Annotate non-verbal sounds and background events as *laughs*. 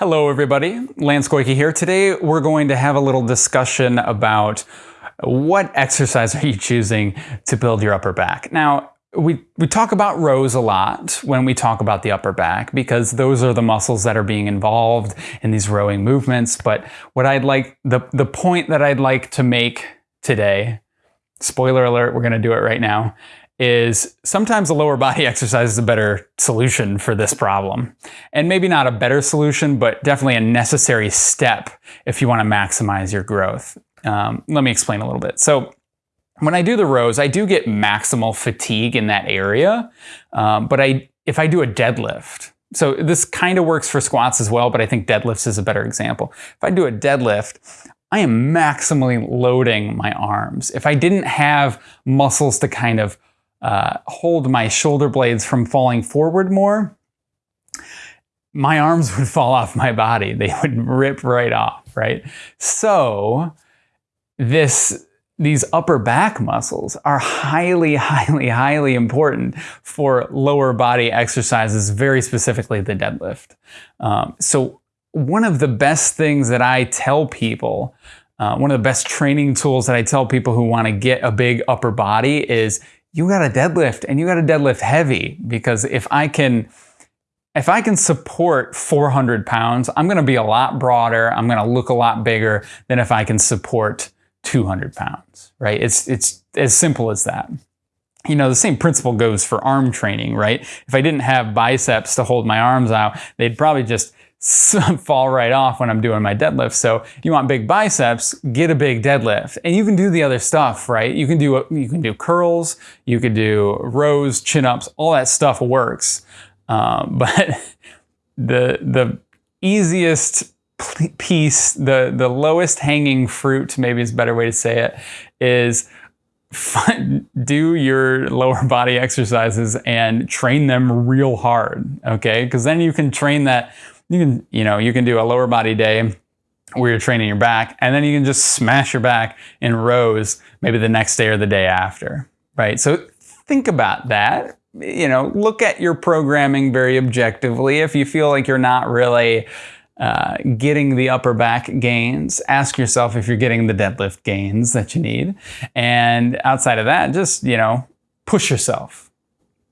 Hello everybody, Lance Goyke here. Today we're going to have a little discussion about what exercise are you choosing to build your upper back. Now, we, we talk about rows a lot when we talk about the upper back because those are the muscles that are being involved in these rowing movements. But what I'd like, the, the point that I'd like to make today, spoiler alert, we're gonna do it right now, is sometimes a lower body *laughs* exercise is a better solution for this problem. And maybe not a better solution, but definitely a necessary step if you want to maximize your growth. Um, let me explain a little bit. So when I do the rows, I do get maximal fatigue in that area, um, but I if I do a deadlift, so this kind of works for squats as well, but I think deadlifts is a better example. If I do a deadlift, I am maximally loading my arms. If I didn't have muscles to kind of uh, hold my shoulder blades from falling forward more, my arms would *laughs* fall off my body. They would rip right off, right? So this these upper back muscles are highly, *laughs* highly, highly important for lower body exercises, very specifically the deadlift. Um, so one of the best things that I tell people, uh, one of the best training tools that I tell people who want to get a big upper body is you got to deadlift and you got to deadlift heavy because if I can if I can support 400 pounds, I'm going to be a lot broader. I'm going to look a lot bigger than if I can support 200 pounds, right? It's, it's as simple as that. You know, the same principle goes for arm training, right? If I didn't have biceps to hold my arms out, they'd probably just *laughs* fall right off when I'm doing my deadlift. So you want big biceps, get a big deadlift. And you can do the other stuff, right? You can do you can do curls, you could do rows, chin-ups, all that stuff works. Um, *laughs* but the the easiest piece, the the lowest hanging fruit, maybe is a better way to say it, is *laughs* do your lower body exercises and train them real hard, okay? Because then you can train that you can, you know, you can do a lower body day where you're training your back, and then you can just smash your back in rows maybe the next day or the day after, right? So think about that. You know, look at your programming very objectively. If you feel like you're not really uh, getting the upper back gains, ask yourself if you're getting the deadlift gains that you need. And outside of that, just, you know, push yourself